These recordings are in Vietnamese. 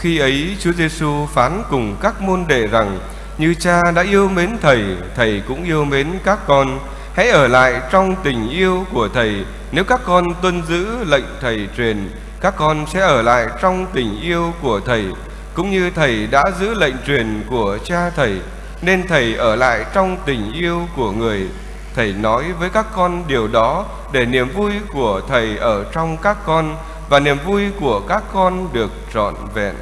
Khi ấy Chúa Giêsu phán cùng các môn đệ rằng như cha đã yêu mến thầy, thầy cũng yêu mến các con. Hãy ở lại trong tình yêu của thầy. Nếu các con tuân giữ lệnh thầy truyền, các con sẽ ở lại trong tình yêu của thầy, cũng như thầy đã giữ lệnh truyền của cha thầy. Nên thầy ở lại trong tình yêu của người. Thầy nói với các con điều đó để niềm vui của thầy ở trong các con và niềm vui của các con được trọn vẹn.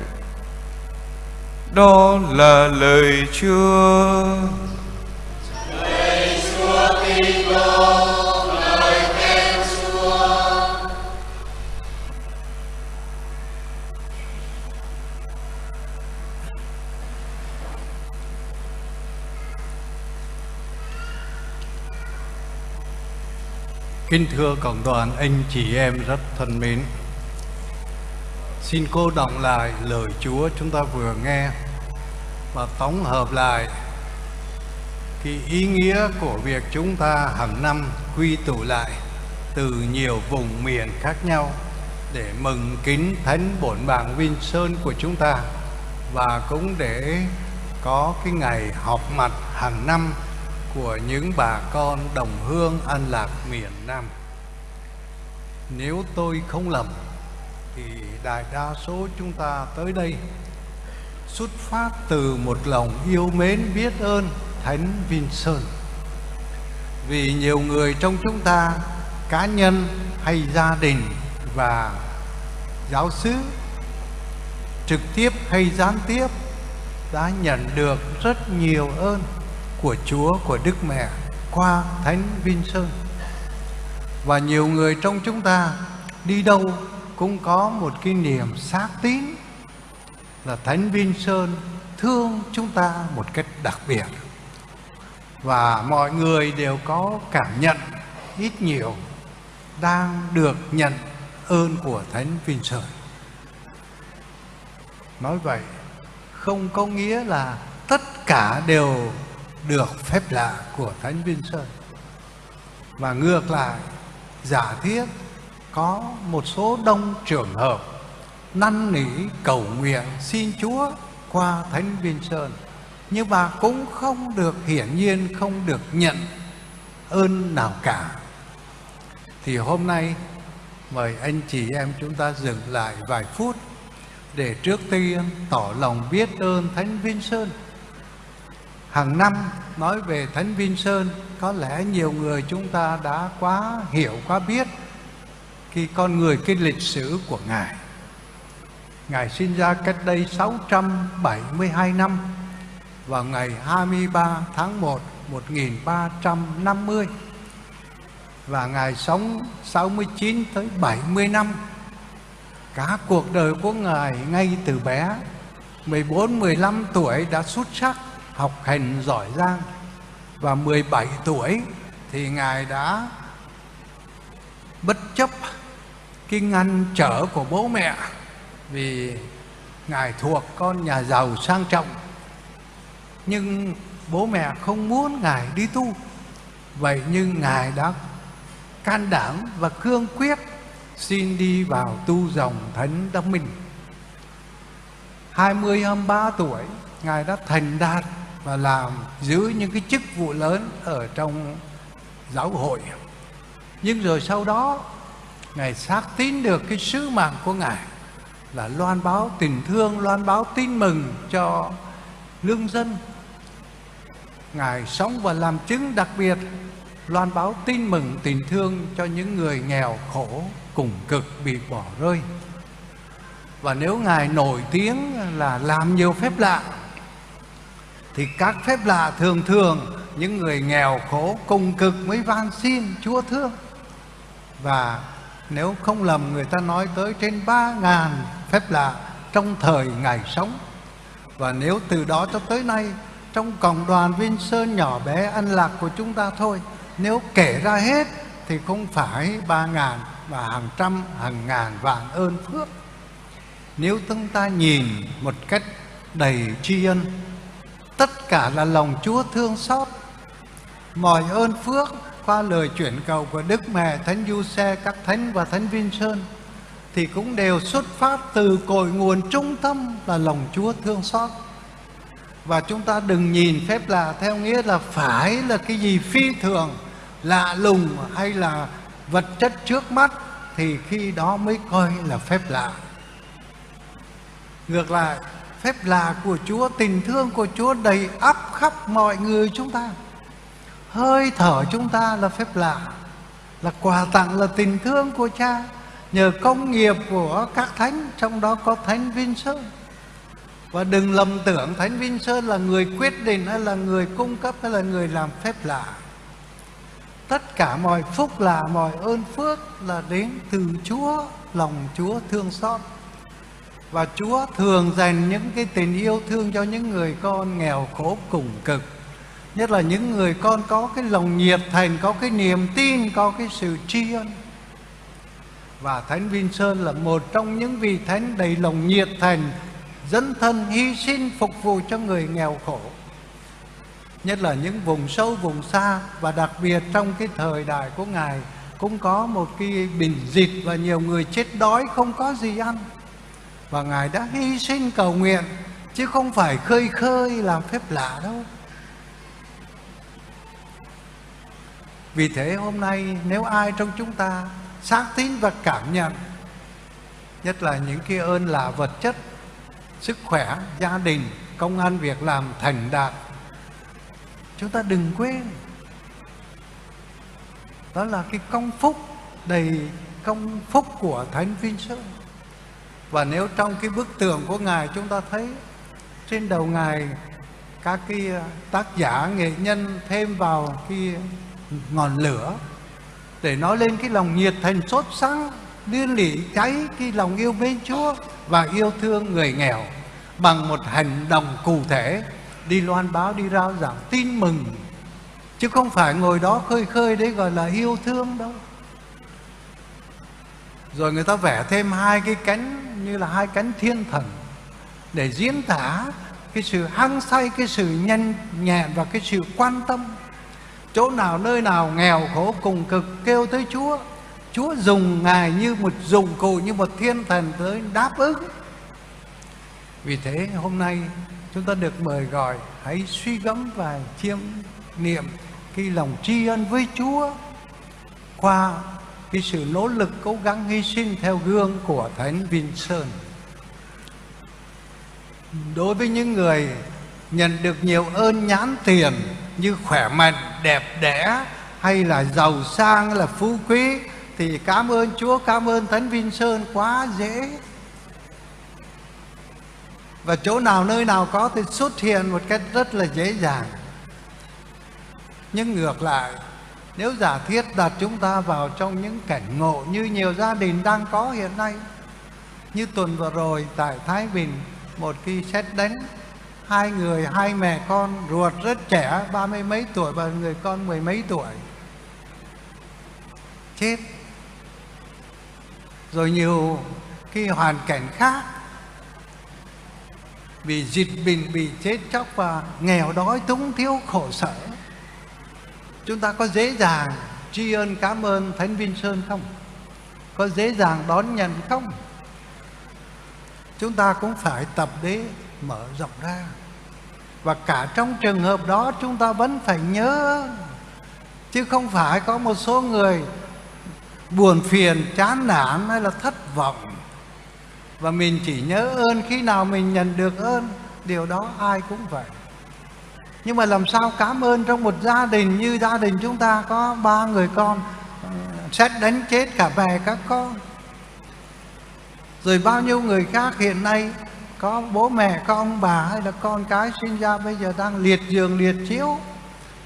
Đó là lời Chúa. Lời Chúa Kitô, lời khen Chúa. Kính thưa cộng đoàn anh chị em rất thân mến Xin cô đọc lại lời Chúa chúng ta vừa nghe Và tổng hợp lại Cái ý nghĩa của việc chúng ta hàng năm quy tụ lại Từ nhiều vùng miền khác nhau Để mừng kính Thánh Bổn bảng Vinh Sơn của chúng ta Và cũng để có cái ngày họp mặt hàng năm của những bà con đồng hương an lạc miền Nam. Nếu tôi không lầm thì đại đa số chúng ta tới đây xuất phát từ một lòng yêu mến biết ơn Thánh Vinh Sơn. Vì nhiều người trong chúng ta, cá nhân hay gia đình và giáo xứ trực tiếp hay gián tiếp đã nhận được rất nhiều ơn của Chúa, của Đức Mẹ qua Thánh Vinh Sơn. Và nhiều người trong chúng ta đi đâu cũng có một cái niềm xác tín là Thánh Vinh Sơn thương chúng ta một cách đặc biệt. Và mọi người đều có cảm nhận ít nhiều đang được nhận ơn của Thánh Vinh Sơn. Nói vậy không có nghĩa là tất cả đều được phép lạ của Thánh Vinh Sơn. Và ngược lại, giả thiết có một số đông trường hợp năn nỉ cầu nguyện xin Chúa qua Thánh Vinh Sơn. Nhưng mà cũng không được hiển nhiên, không được nhận ơn nào cả. Thì hôm nay, mời anh chị em chúng ta dừng lại vài phút để trước tiên tỏ lòng biết ơn Thánh Vinh Sơn hàng năm nói về Thánh Vinh Sơn, có lẽ nhiều người chúng ta đã quá hiểu, quá biết cái con người cái lịch sử của Ngài. Ngài sinh ra cách đây 672 năm vào ngày 23 tháng 1 1350 và Ngài sống 69 tới 70 năm. Cả cuộc đời của Ngài ngay từ bé 14 15 tuổi đã xuất sắc, học hành giỏi giang và 17 tuổi thì Ngài đã bất chấp cái ngăn trở của bố mẹ vì Ngài thuộc con nhà giàu sang trọng. Nhưng bố mẹ không muốn Ngài đi tu. Vậy nhưng Ngài đã can đảm và cương quyết xin đi vào tu dòng thánh đắc minh. 20 23 tuổi, Ngài đã thành đạt và làm giữ những cái chức vụ lớn ở trong giáo hội. Nhưng rồi sau đó ngài xác tín được cái sứ mạng của ngài là loan báo tình thương, loan báo tin mừng cho lương dân. Ngài sống và làm chứng đặc biệt, loan báo tin mừng, tình thương cho những người nghèo khổ, cùng cực, bị bỏ rơi. Và nếu ngài nổi tiếng là làm nhiều phép lạ, thì các phép lạ thường thường những người nghèo khổ, cùng cực mới van xin Chúa thương và nếu không lầm, người ta nói tới trên ba ngàn phép lạ trong thời Ngài sống. Và nếu từ đó cho tới nay, trong cộng đoàn Vinh Sơn nhỏ bé ăn lạc của chúng ta thôi, nếu kể ra hết thì không phải ba ngàn và hàng trăm, hàng ngàn vạn ơn phước. Nếu chúng ta nhìn một cách đầy tri ân, Tất cả là lòng Chúa thương xót. Mọi ơn phước qua lời chuyển cầu của Đức Mẹ Thánh Du Xe, các Thánh và Thánh Vinh Sơn thì cũng đều xuất phát từ cội nguồn trung tâm là lòng Chúa thương xót. Và chúng ta đừng nhìn phép lạ theo nghĩa là phải là cái gì phi thường, lạ lùng hay là vật chất trước mắt thì khi đó mới coi là phép lạ. Ngược lại, phép lạ của Chúa, tình thương của Chúa đầy ắp khắp mọi người chúng ta. Hơi thở chúng ta là phép lạ, là quà tặng là tình thương của Cha. Nhờ công nghiệp của các thánh trong đó có thánh Vinh Sơn và đừng lầm tưởng thánh Vinh Sơn là người quyết định hay là người cung cấp hay là người làm phép lạ. Tất cả mọi phúc lạ mọi ơn phước là đến từ Chúa lòng Chúa thương xót. Và Chúa thường dành những cái tình yêu thương cho những người con nghèo khổ cùng cực nhất là những người con có cái lòng nhiệt thành, có cái niềm tin, có cái sự tri ân. Và Thánh Vinh Sơn là một trong những vị thánh đầy lòng nhiệt thành dẫn thân hy sinh phục vụ cho người nghèo khổ. Nhất là những vùng sâu, vùng xa và đặc biệt trong cái thời đại của ngài cũng có một cái bình dịch và nhiều người chết đói, không có gì ăn. Và ngài đã hy sinh cầu nguyện, chứ không phải khơi khơi, làm phép lạ đâu. Vì thế hôm nay nếu ai trong chúng ta xác tín và cảm nhận, nhất là những cái ơn là vật chất, sức khỏe, gia đình, công ăn việc làm thành đạt, chúng ta đừng quên. Đó là cái công phúc, đầy công phúc của thánh vinh sơn và nếu trong cái bức tường của ngài chúng ta thấy, trên đầu ngài các cái à, tác giả nghệ nhân thêm vào cái ngọn lửa, để nói lên cái lòng nhiệt thành sốt sắng liên lỉ cháy cái lòng yêu mến Chúa và yêu thương người nghèo bằng một hành động cụ thể. Đi loan báo, đi rao giảng, tin mừng. Chứ không phải ngồi đó khơi khơi đấy gọi là yêu thương đâu. Rồi người ta vẽ thêm hai cái cánh, như là hai cánh thiên thần, để diễn tả cái sự hăng say, cái sự nhanh nhẹn và cái sự quan tâm chỗ nào nơi nào nghèo khổ cùng cực kêu tới Chúa Chúa dùng Ngài như một dụng cụ như một thiên thần tới đáp ứng vì thế hôm nay chúng ta được mời gọi hãy suy gẫm và chiêm niệm cái lòng tri ân với Chúa qua cái sự nỗ lực cố gắng hy sinh theo gương của Thánh Vinson. Đối với những người nhận được nhiều ơn nhãn tiền như khỏe mạnh, đẹp đẽ hay là giàu sang là phú quý thì cảm ơn Chúa, cảm ơn Thánh Vinh Sơn quá dễ. Và chỗ nào nơi nào có thì xuất hiện một cách rất là dễ dàng. Nhưng ngược lại, nếu giả thiết đặt chúng ta vào trong những cảnh ngộ như nhiều gia đình đang có hiện nay, như tuần vừa rồi tại Thái Bình, một khi xét đánh hai người, hai mẹ con ruột rất trẻ, ba mươi mấy tuổi, và người con mười mấy tuổi. Chết. Rồi nhiều khi hoàn cảnh khác. Bị dịch bệnh, bị chết chóc và nghèo đói, túng thiếu khổ sở. Chúng ta có dễ dàng tri ân, cảm ơn thánh vinh sơn không? Có dễ dàng đón nhận không? Chúng ta cũng phải tập đế mở rộng ra và cả trong trường hợp đó chúng ta vẫn phải nhớ, chứ không phải có một số người buồn phiền, chán nản hay là thất vọng. Và mình chỉ nhớ ơn khi nào mình nhận được ơn, điều đó ai cũng vậy. Nhưng mà làm sao cảm ơn trong một gia đình như gia đình chúng ta, có ba người con, xét đánh chết cả bè, các con. Rồi bao nhiêu người khác hiện nay có bố mẹ, có ông bà hay là con cái sinh ra bây giờ đang liệt giường, liệt chiếu,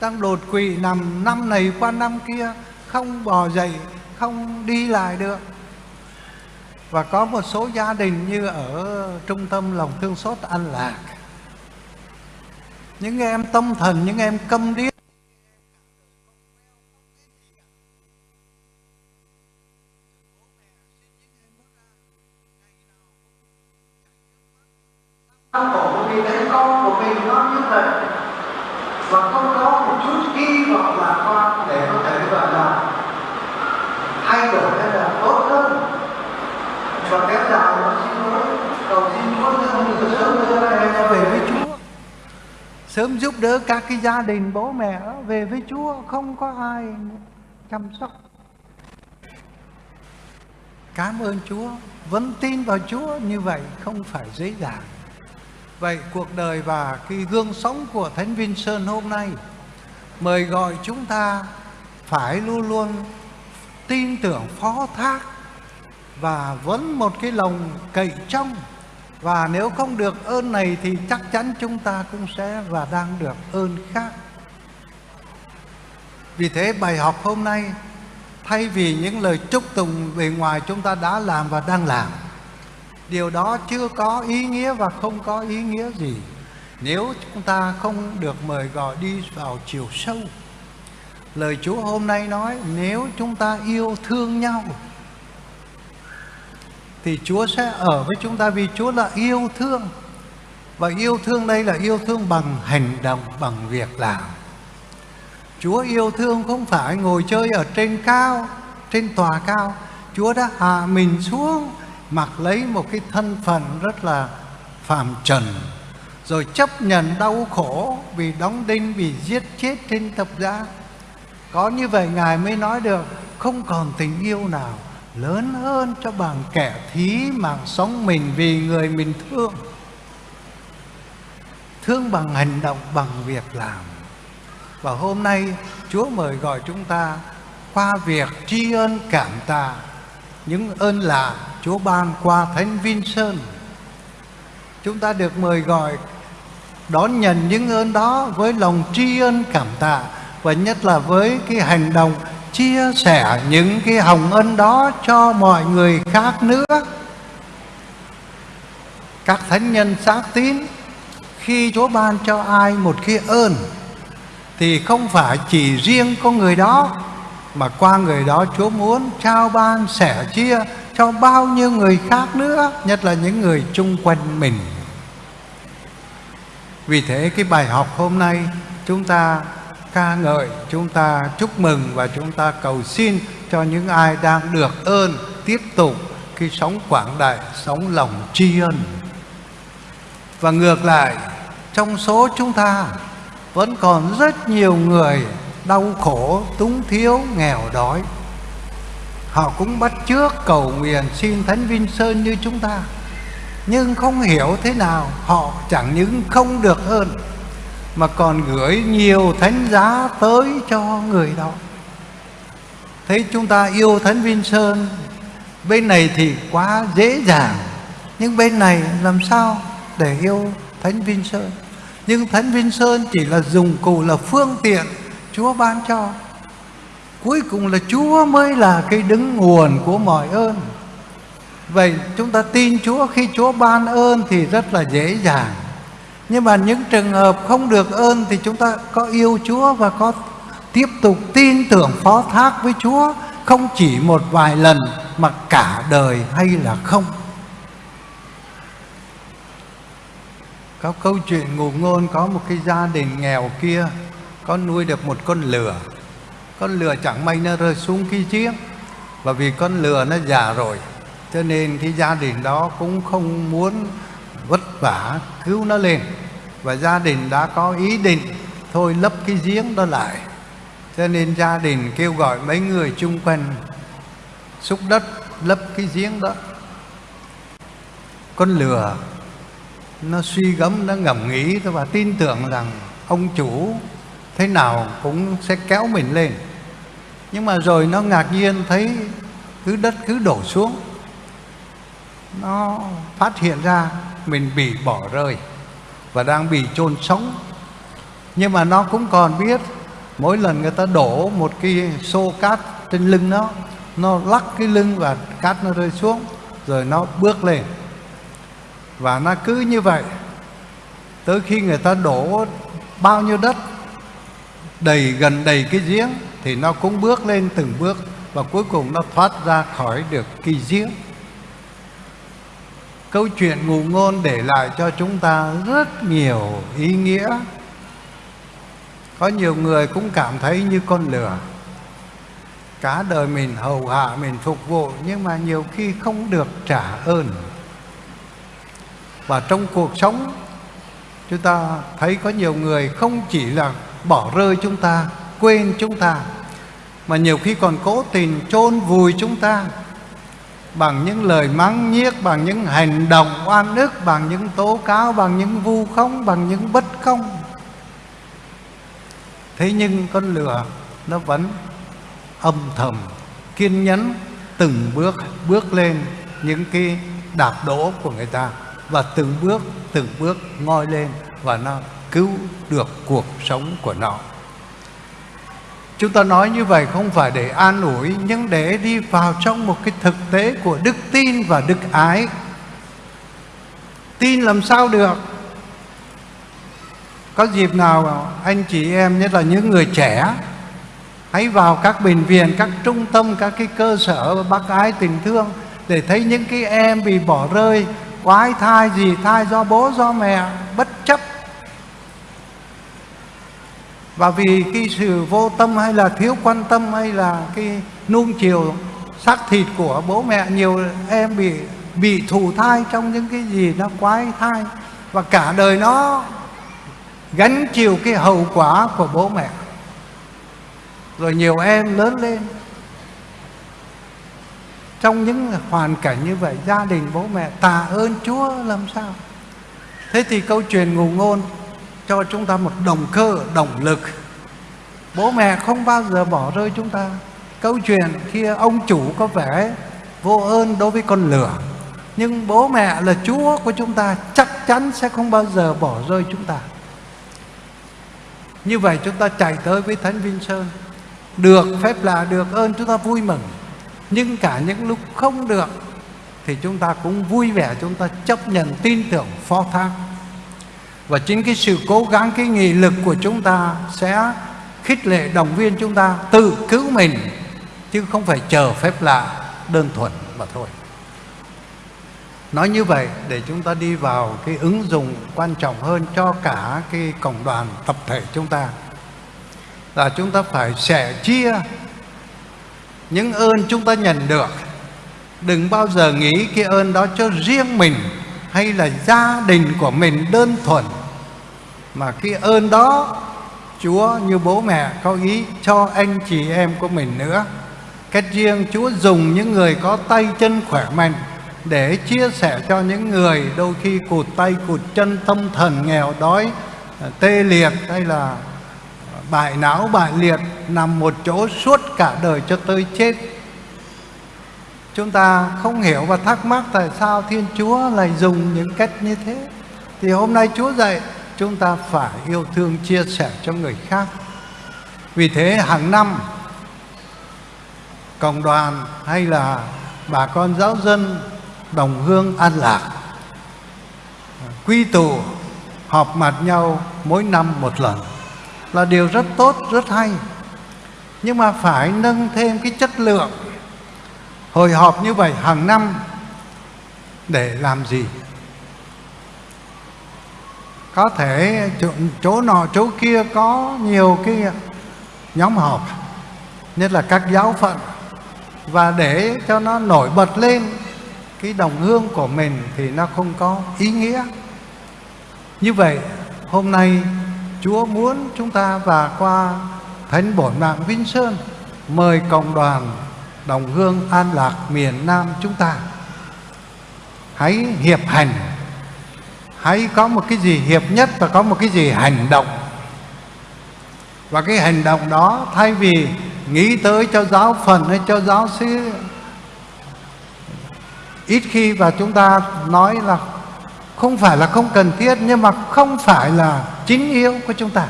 đang đột quỵ, nằm năm này qua năm kia, không bò dậy, không đi lại được. Và có một số gia đình như ở trung tâm lòng thương xót an lạc. Những em tâm thần, những em câm điếc hy vọng bà con để có thể gọi là thay đổi hay là tốt hơn. Và kéo dài nó xin lỗi cầu xin chúa nhưng sớm đưa này em về với chúa. Sớm giúp đỡ các cái gia đình bố mẹ đó, về với chúa không có ai chăm sóc. Cảm ơn chúa vẫn tin vào chúa như vậy không phải dễ dàng. Vậy cuộc đời và cái gương sống của thánh Vinh sơn hôm nay mời gọi chúng ta phải luôn luôn tin tưởng phó thác và vẫn một cái lòng cậy trong. Và nếu không được ơn này thì chắc chắn chúng ta cũng sẽ và đang được ơn khác. Vì thế bài học hôm nay, thay vì những lời chúc tùng bề ngoài chúng ta đã làm và đang làm, điều đó chưa có ý nghĩa và không có ý nghĩa gì nếu chúng ta không được mời gọi đi vào chiều sâu, lời chúa hôm nay nói, nếu chúng ta yêu thương nhau, thì chúa sẽ ở với chúng ta vì chúa là yêu thương. Và yêu thương đây là yêu thương bằng hành động, bằng việc làm. Chúa yêu thương không phải ngồi chơi ở trên cao, trên tòa cao. Chúa đã hạ mình xuống, mặc lấy một cái thân phận rất là phàm trần rồi chấp nhận đau khổ vì đóng đinh, vì giết chết trên thập giá. Có như vậy ngài mới nói được, không còn tình yêu nào lớn hơn cho bằng kẻ thí mạng sống mình vì người mình thương. Thương bằng hành động, bằng việc làm. Và hôm nay, chúa mời gọi chúng ta qua việc tri ân cảm tạ những ơn lạ Chúa ban qua Thánh Vinh Sơn. Chúng ta được mời gọi đón nhận những ơn đó với lòng tri ân cảm tạ và nhất là với cái hành động chia sẻ những cái hồng ân đó cho mọi người khác nữa. Các thánh nhân xác tín, khi Chúa ban cho ai một cái ơn, thì không phải chỉ riêng con người đó, mà qua người đó Chúa muốn trao ban sẻ chia cho bao nhiêu người khác nữa, nhất là những người chung quanh mình vì thế cái bài học hôm nay chúng ta ca ngợi, chúng ta chúc mừng và chúng ta cầu xin cho những ai đang được ơn tiếp tục cái sống quảng đại, sống lòng tri ân. Và ngược lại, trong số chúng ta vẫn còn rất nhiều người đau khổ, túng thiếu, nghèo đói. Họ cũng bắt trước cầu nguyện xin thánh vinh sơn như chúng ta nhưng không hiểu thế nào, họ chẳng những không được hơn, mà còn gửi nhiều thánh giá tới cho người đó. Thấy chúng ta yêu thánh vinh sơn bên này thì quá dễ dàng, nhưng bên này làm sao để yêu thánh vinh sơn nhưng thánh vinh sơn chỉ là dùng cụ, là phương tiện Chúa ban cho. Cuối cùng là Chúa mới là cái đứng nguồn của mọi ơn. Vậy chúng ta tin Chúa, khi Chúa ban ơn thì rất là dễ dàng. Nhưng mà những trường hợp không được ơn thì chúng ta có yêu Chúa và có tiếp tục tin tưởng, phó thác với Chúa Không chỉ một vài lần mà cả đời hay là không. Có câu chuyện ngụ ngôn, có một cái gia đình nghèo kia, có nuôi được một con lừa con lừa chẳng may nó rơi xuống cái chiếc, và vì con lừa nó già rồi cho nên cái gia đình đó cũng không muốn vất vả cứu nó lên. Và gia đình đã có ý định thôi lấp cái giếng đó lại. Cho nên gia đình kêu gọi mấy người chung quanh xúc đất, lấp cái giếng đó. Con lừa, nó suy gẫm, nó ngẫm nghĩ và tin tưởng rằng ông chủ thế nào cũng sẽ kéo mình lên. Nhưng mà rồi nó ngạc nhiên thấy cứ đất cứ đổ xuống nó phát hiện ra mình bị bỏ rơi và đang bị chôn sống. Nhưng mà nó cũng còn biết, mỗi lần người ta đổ một cái xô cát trên lưng nó nó lắc cái lưng và cát nó rơi xuống, rồi nó bước lên. Và nó cứ như vậy, tới khi người ta đổ bao nhiêu đất, đầy gần đầy cái giếng, thì nó cũng bước lên từng bước và cuối cùng nó thoát ra khỏi được cái giếng câu chuyện ngụ ngôn để lại cho chúng ta rất nhiều ý nghĩa. Có nhiều người cũng cảm thấy như con lửa. Cả đời mình hầu hạ, mình phục vụ, nhưng mà nhiều khi không được trả ơn. Và trong cuộc sống, chúng ta thấy có nhiều người không chỉ là bỏ rơi chúng ta, quên chúng ta, mà nhiều khi còn cố tình chôn vùi chúng ta bằng những lời mắng nhiếc, bằng những hành động oan ức, bằng những tố cáo, bằng những vu khống, bằng những bất công. Thế nhưng con lửa nó vẫn âm thầm, kiên nhẫn từng bước bước lên những cái đạp đổ của người ta và từng bước từng bước ngoi lên và nó cứu được cuộc sống của nó chúng ta nói như vậy không phải để an ủi, nhưng để đi vào trong một cái thực tế của đức tin và đức ái. Tin làm sao được? Có dịp nào anh chị em, nhất là những người trẻ, hãy vào các bệnh viện, các trung tâm, các cái cơ sở bác ái tình thương để thấy những cái em bị bỏ rơi, quái thai gì, thai do bố, do mẹ, bất chấp và vì cái sự vô tâm hay là thiếu quan tâm hay là cái nuông chiều xác thịt của bố mẹ, nhiều em bị bị thù thai trong những cái gì nó quái thai. Và cả đời nó gánh chịu cái hậu quả của bố mẹ. Rồi nhiều em lớn lên. Trong những hoàn cảnh như vậy, gia đình bố mẹ tạ ơn chúa làm sao? Thế thì câu chuyện ngụ ngôn cho chúng ta một động cơ, động lực. Bố mẹ không bao giờ bỏ rơi chúng ta. Câu chuyện kia ông chủ có vẻ vô ơn đối với con lửa. Nhưng bố mẹ là chúa của chúng ta, chắc chắn sẽ không bao giờ bỏ rơi chúng ta. Như vậy chúng ta chạy tới với thánh vinh sơn. Được phép là được ơn, chúng ta vui mừng. Nhưng cả những lúc không được thì chúng ta cũng vui vẻ, chúng ta chấp nhận tin tưởng phó thác và chính cái sự cố gắng, cái nghị lực của chúng ta sẽ khích lệ động viên chúng ta tự cứu mình, chứ không phải chờ phép lạ đơn thuần mà thôi. Nói như vậy để chúng ta đi vào cái ứng dụng quan trọng hơn cho cả cái cộng đoàn tập thể chúng ta, là chúng ta phải sẻ chia những ơn chúng ta nhận được. Đừng bao giờ nghĩ cái ơn đó cho riêng mình hay là gia đình của mình đơn thuần mà cái ơn đó, Chúa như bố mẹ có ý cho anh chị em của mình nữa. Cách riêng Chúa dùng những người có tay chân khỏe mạnh Để chia sẻ cho những người đôi khi cụt tay cụt chân, tâm thần nghèo đói à, Tê liệt hay là bại não bại liệt, Nằm một chỗ suốt cả đời cho tới chết. Chúng ta không hiểu và thắc mắc tại sao Thiên Chúa lại dùng những cách như thế. Thì hôm nay Chúa dạy chúng ta phải yêu thương, chia sẻ cho người khác. Vì thế hàng năm, cộng đoàn hay là bà con giáo dân đồng hương an lạc, quy tụ, họp mặt nhau mỗi năm một lần là điều rất tốt, rất hay. Nhưng mà phải nâng thêm cái chất lượng, hồi họp như vậy hàng năm để làm gì? Có thể chỗ, chỗ nọ chỗ kia có nhiều cái nhóm họp nhất là các giáo phận và để cho nó nổi bật lên cái đồng hương của mình thì nó không có ý nghĩa. Như vậy hôm nay Chúa muốn chúng ta và qua Thánh Bổn Mạng Vinh Sơn mời cộng đoàn đồng hương an lạc miền Nam chúng ta. Hãy hiệp hành hãy có một cái gì hiệp nhất và có một cái gì hành động. Và cái hành động đó, thay vì nghĩ tới cho giáo phần hay cho giáo sư ít khi và chúng ta nói là không phải là không cần thiết, nhưng mà không phải là chính yếu của chúng ta.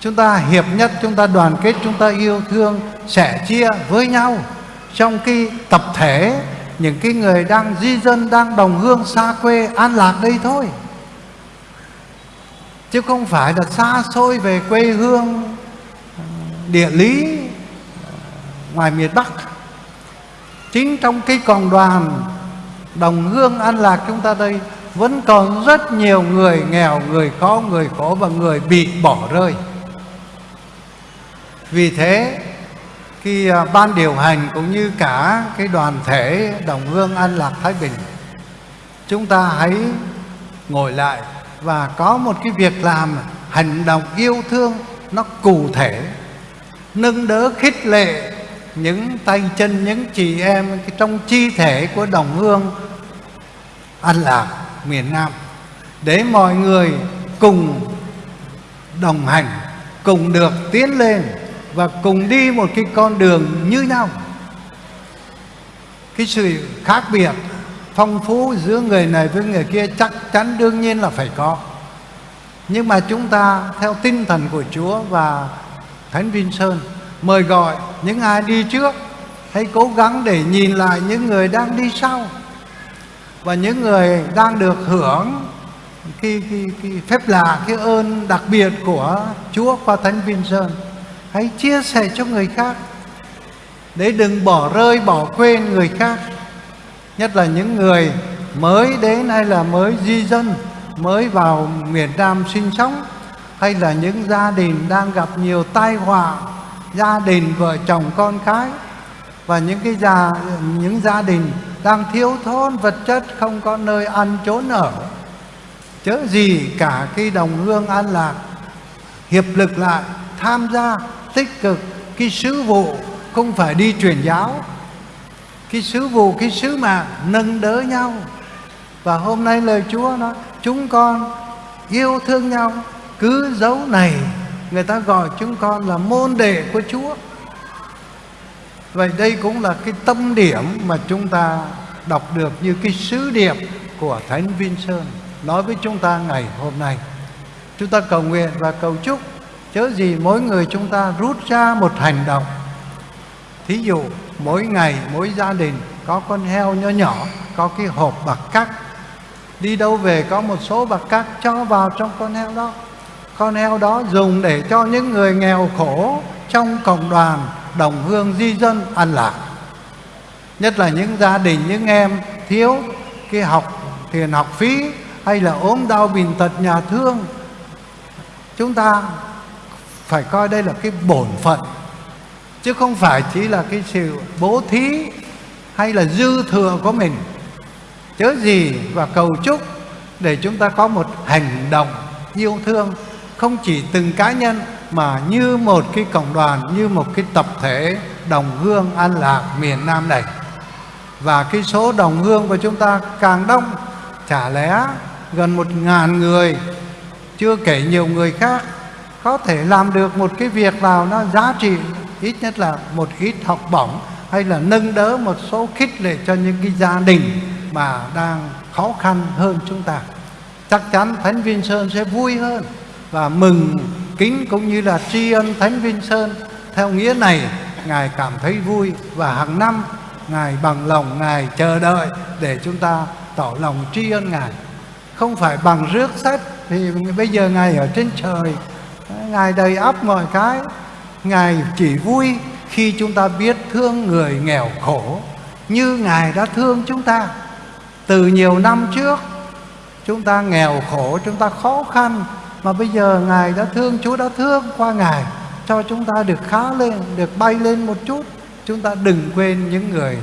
Chúng ta hiệp nhất, chúng ta đoàn kết, chúng ta yêu thương, sẻ chia với nhau trong cái tập thể những cái người đang di dân, đang đồng hương xa quê an lạc đây thôi. Chứ không phải là xa xôi về quê hương ờ, địa lý ờ, ngoài miền Bắc. Chính trong cái cộng đoàn đồng hương an lạc chúng ta đây, vẫn còn rất nhiều người nghèo, người khó, người khổ và người bị bỏ rơi. Vì thế khi à, ban điều hành cũng như cả cái đoàn thể đồng hương an lạc thái bình, chúng ta hãy ngồi lại và có một cái việc làm hành động yêu thương nó cụ thể, nâng đỡ khích lệ những tay chân, những chị em trong chi thể của đồng hương an lạc miền nam để mọi người cùng đồng hành, cùng được tiến lên và cùng đi một cái con đường như nhau. Cái sự khác biệt phong phú giữa người này với người kia chắc chắn đương nhiên là phải có. Nhưng mà chúng ta theo tinh thần của Chúa và Thánh Vinh Sơn mời gọi những ai đi trước hãy cố gắng để nhìn lại những người đang đi sau. Và những người đang được hưởng cái, cái, cái phép lạ cái ơn đặc biệt của Chúa qua Thánh Vinh Sơn hãy chia sẻ cho người khác. Để đừng bỏ rơi, bỏ quên người khác. Nhất là những người mới đến hay là mới di dân, mới vào miền Nam sinh sống, hay là những gia đình đang gặp nhiều tai họa, gia đình vợ chồng con cái, và những cái gia, những gia đình đang thiếu thốn, vật chất không có nơi ăn, trốn ở. Chớ gì cả cái đồng hương an lạc, hiệp lực lại, tham gia tích cực. Cái sứ vụ không phải đi truyền giáo. Cái sứ vụ, cái sứ mạng nâng đỡ nhau. Và hôm nay lời Chúa nói, chúng con yêu thương nhau. Cứ dấu này, người ta gọi chúng con là môn đệ của Chúa. Vậy đây cũng là cái tâm điểm mà chúng ta đọc được như cái sứ điệp của Thánh Vinh Sơn nói với chúng ta ngày hôm nay. Chúng ta cầu nguyện và cầu chúc chớ gì mỗi người chúng ta rút ra một hành động. Thí dụ, mỗi ngày, mỗi gia đình có con heo nhỏ nhỏ, có cái hộp bạc cắt. Đi đâu về có một số bạc cắt cho vào trong con heo đó. Con heo đó dùng để cho những người nghèo khổ trong cộng đoàn đồng hương di dân ăn lạc. Nhất là những gia đình, những em thiếu cái học tiền học phí hay là ốm đau bình tật nhà thương. Chúng ta phải coi đây là cái bổn phận, chứ không phải chỉ là cái sự bố thí hay là dư thừa của mình. Chớ gì và cầu chúc để chúng ta có một hành động yêu thương, không chỉ từng cá nhân mà như một cái cộng đoàn, như một cái tập thể đồng hương an lạc miền Nam này. Và cái số đồng hương của chúng ta càng đông, chả lẽ gần một ngàn người, chưa kể nhiều người khác có thể làm được một cái việc nào nó giá trị ít nhất là một ít học bổng hay là nâng đỡ một số khích lệ cho những cái gia đình mà đang khó khăn hơn chúng ta. Chắc chắn thánh viên sơn sẽ vui hơn và mừng kính cũng như là tri ân thánh viên sơn. Theo nghĩa này, ngài cảm thấy vui và hàng năm ngài bằng lòng ngài chờ đợi để chúng ta tỏ lòng tri ân ngài. Không phải bằng rước sách thì bây giờ ngài ở trên trời ngài đầy ắp mọi cái. Ngài chỉ vui khi chúng ta biết thương người nghèo khổ như ngài đã thương chúng ta. Từ nhiều năm trước, chúng ta nghèo khổ, chúng ta khó khăn, mà bây giờ ngài đã thương, chúa đã thương qua ngài, cho chúng ta được khá lên, được bay lên một chút. Chúng ta đừng quên những người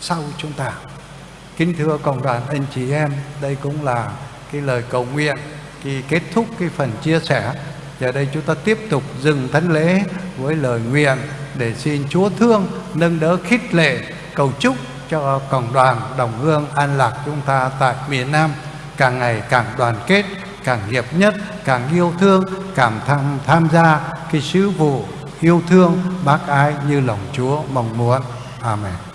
sau chúng ta. Kính thưa cộng đoàn anh chị em, đây cũng là cái lời cầu nguyện khi kết thúc cái phần chia sẻ giờ đây chúng ta tiếp tục dừng thánh lễ với lời nguyện để xin Chúa thương, nâng đỡ khích lệ, cầu chúc cho cộng đoàn đồng hương an lạc chúng ta tại miền Nam. Càng ngày càng đoàn kết, càng hiệp nhất, càng yêu thương, càng tham tham gia cái sứ vụ yêu thương bác ái như lòng Chúa mong muốn. Amen.